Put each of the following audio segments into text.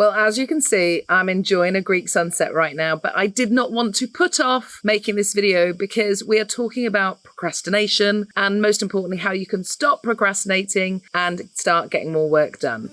Well, as you can see, I'm enjoying a Greek sunset right now, but I did not want to put off making this video because we are talking about procrastination and most importantly, how you can stop procrastinating and start getting more work done.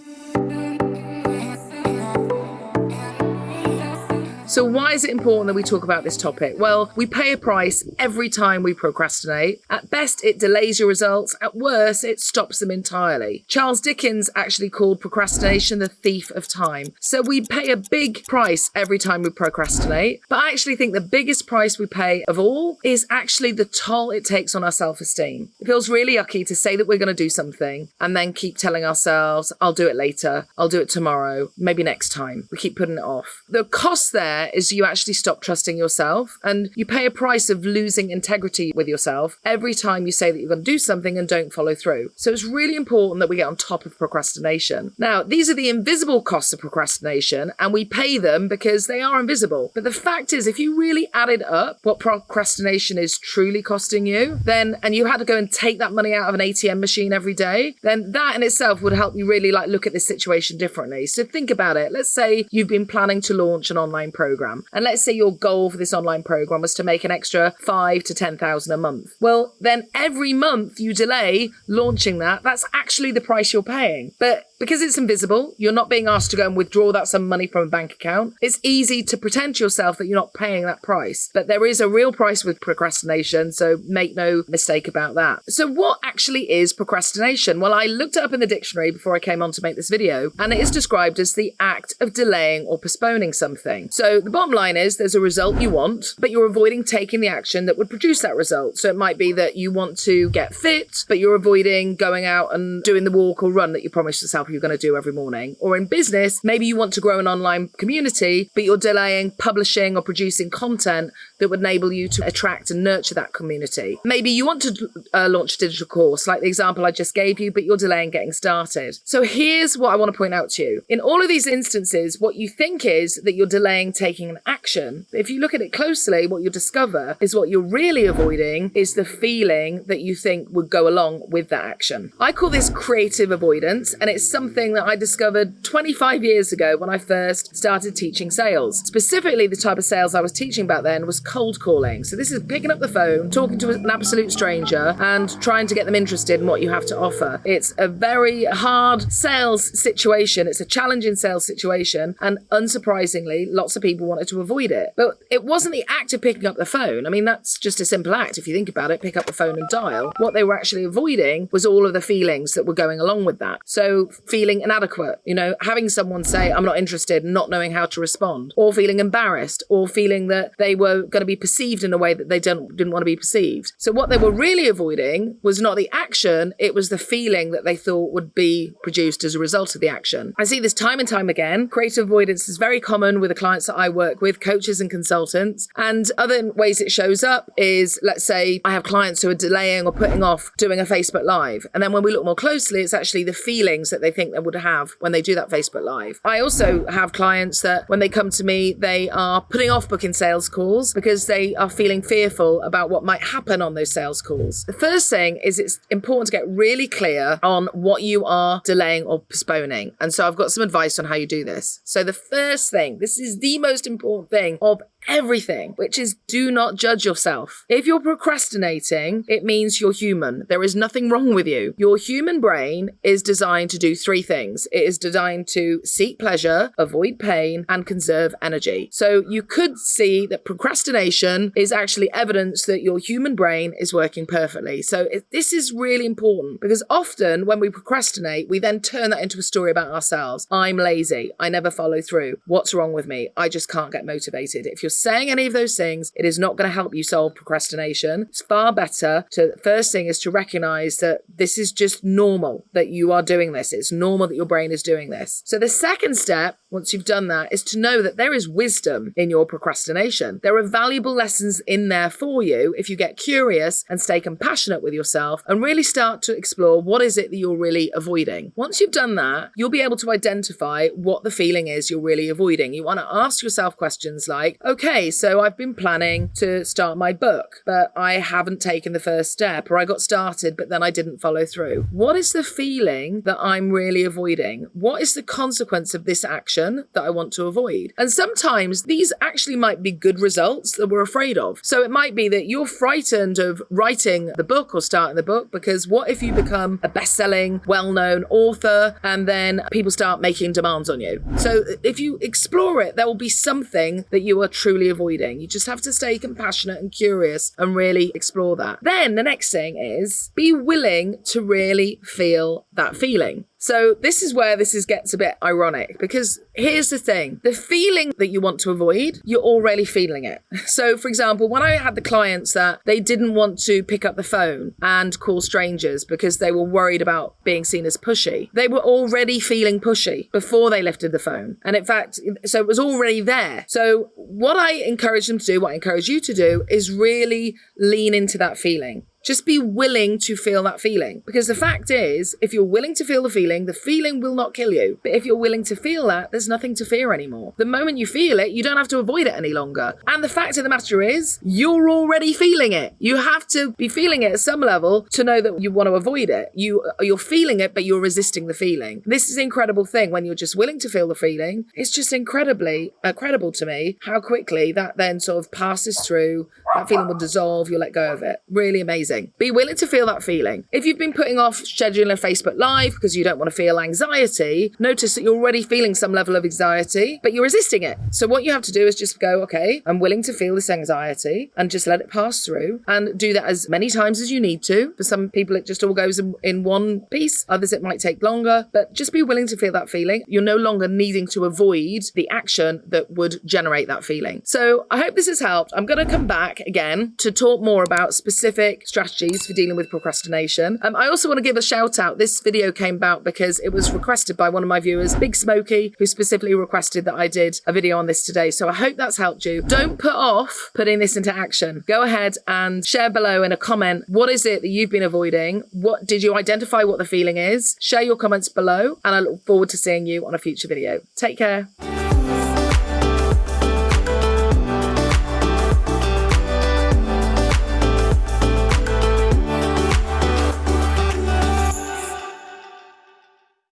So why is it important that we talk about this topic? Well, we pay a price every time we procrastinate. At best, it delays your results. At worst, it stops them entirely. Charles Dickens actually called procrastination the thief of time. So we pay a big price every time we procrastinate. But I actually think the biggest price we pay of all is actually the toll it takes on our self-esteem. It feels really yucky to say that we're going to do something and then keep telling ourselves, I'll do it later, I'll do it tomorrow, maybe next time. We keep putting it off. The cost there is you actually stop trusting yourself and you pay a price of losing integrity with yourself every time you say that you're going to do something and don't follow through. So it's really important that we get on top of procrastination. Now, these are the invisible costs of procrastination and we pay them because they are invisible. But the fact is, if you really added up what procrastination is truly costing you, then, and you had to go and take that money out of an ATM machine every day, then that in itself would help you really like look at this situation differently. So think about it. Let's say you've been planning to launch an online program program. And let's say your goal for this online program was to make an extra five to 10,000 a month. Well, then every month you delay launching that, that's actually the price you're paying. But because it's invisible, you're not being asked to go and withdraw that some money from a bank account. It's easy to pretend to yourself that you're not paying that price. But there is a real price with procrastination, so make no mistake about that. So what actually is procrastination? Well, I looked it up in the dictionary before I came on to make this video, and it is described as the act of delaying or postponing something. So the bottom line is there's a result you want, but you're avoiding taking the action that would produce that result. So it might be that you want to get fit, but you're avoiding going out and doing the walk or run that you promised yourself you're going to do every morning. Or in business, maybe you want to grow an online community, but you're delaying publishing or producing content that would enable you to attract and nurture that community. Maybe you want to uh, launch a digital course, like the example I just gave you, but you're delaying getting started. So here's what I want to point out to you. In all of these instances, what you think is that you're delaying taking an action. If you look at it closely, what you'll discover is what you're really avoiding is the feeling that you think would go along with that action. I call this creative avoidance, and it's something that I discovered 25 years ago when I first started teaching sales. Specifically, the type of sales I was teaching back then was cold calling. So this is picking up the phone, talking to an absolute stranger and trying to get them interested in what you have to offer. It's a very hard sales situation. It's a challenging sales situation. And unsurprisingly, lots of people wanted to avoid it. But it wasn't the act of picking up the phone. I mean, that's just a simple act. If you think about it, pick up the phone and dial. What they were actually avoiding was all of the feelings that were going along with that. So feeling inadequate, you know, having someone say, I'm not interested, not knowing how to respond, or feeling embarrassed, or feeling that they were going to be perceived in a way that they don't, didn't want to be perceived. So what they were really avoiding was not the action, it was the feeling that they thought would be produced as a result of the action. I see this time and time again. Creative avoidance is very common with the clients that I work with, coaches and consultants. And other ways it shows up is, let's say I have clients who are delaying or putting off doing a Facebook Live. And then when we look more closely, it's actually the feelings that they think they would have when they do that Facebook Live. I also have clients that when they come to me, they are putting off booking sales calls because they are feeling fearful about what might happen on those sales calls. The first thing is it's important to get really clear on what you are delaying or postponing. And so I've got some advice on how you do this. So the first thing, this is the most important thing of everything, which is do not judge yourself. If you're procrastinating, it means you're human. There is nothing wrong with you. Your human brain is designed to do three things. It is designed to seek pleasure, avoid pain, and conserve energy. So you could see that procrastination is actually evidence that your human brain is working perfectly. So it, this is really important because often when we procrastinate, we then turn that into a story about ourselves. I'm lazy. I never follow through. What's wrong with me? I just can't get motivated. If you're saying any of those things, it is not going to help you solve procrastination. It's far better to, first thing is to recognize that this is just normal, that you are doing this. It's normal that your brain is doing this. So the second step, once you've done that, is to know that there is wisdom in your procrastination. There are valuable lessons in there for you if you get curious and stay compassionate with yourself and really start to explore what is it that you're really avoiding. Once you've done that, you'll be able to identify what the feeling is you're really avoiding. You want to ask yourself questions like, okay, okay, so I've been planning to start my book, but I haven't taken the first step, or I got started, but then I didn't follow through. What is the feeling that I'm really avoiding? What is the consequence of this action? that I want to avoid. And sometimes these actually might be good results that we're afraid of. So it might be that you're frightened of writing the book or starting the book because what if you become a best selling, well known author and then people start making demands on you? So if you explore it, there will be something that you are truly avoiding. You just have to stay compassionate and curious and really explore that. Then the next thing is be willing to really feel that feeling. So this is where this is gets a bit ironic because here's the thing. The feeling that you want to avoid, you're already feeling it. So for example, when I had the clients that they didn't want to pick up the phone and call strangers because they were worried about being seen as pushy, they were already feeling pushy before they lifted the phone. And in fact, so it was already there. So what I encourage them to do, what I encourage you to do is really lean into that feeling. Just be willing to feel that feeling. Because the fact is, if you're willing to feel the feeling, the feeling will not kill you. But if you're willing to feel that, there's nothing to fear anymore. The moment you feel it, you don't have to avoid it any longer. And the fact of the matter is, you're already feeling it. You have to be feeling it at some level to know that you want to avoid it. You you're feeling it, but you're resisting the feeling. This is an incredible thing when you're just willing to feel the feeling. It's just incredibly incredible to me how quickly that then sort of passes through. That feeling will dissolve. You'll let go of it. Really amazing. Be willing to feel that feeling. If you've been putting off scheduling a Facebook Live because you don't want to feel anxiety, notice that you're already feeling some level of anxiety, but you're resisting it. So what you have to do is just go, okay, I'm willing to feel this anxiety and just let it pass through and do that as many times as you need to. For some people, it just all goes in, in one piece. Others, it might take longer, but just be willing to feel that feeling. You're no longer needing to avoid the action that would generate that feeling. So I hope this has helped. I'm going to come back again to talk more about specific strategies strategies for dealing with procrastination. Um, I also want to give a shout out. This video came about because it was requested by one of my viewers, Big Smoky, who specifically requested that I did a video on this today. So I hope that's helped you. Don't put off putting this into action. Go ahead and share below in a comment what is it that you've been avoiding? What did you identify what the feeling is? Share your comments below and I look forward to seeing you on a future video. Take care.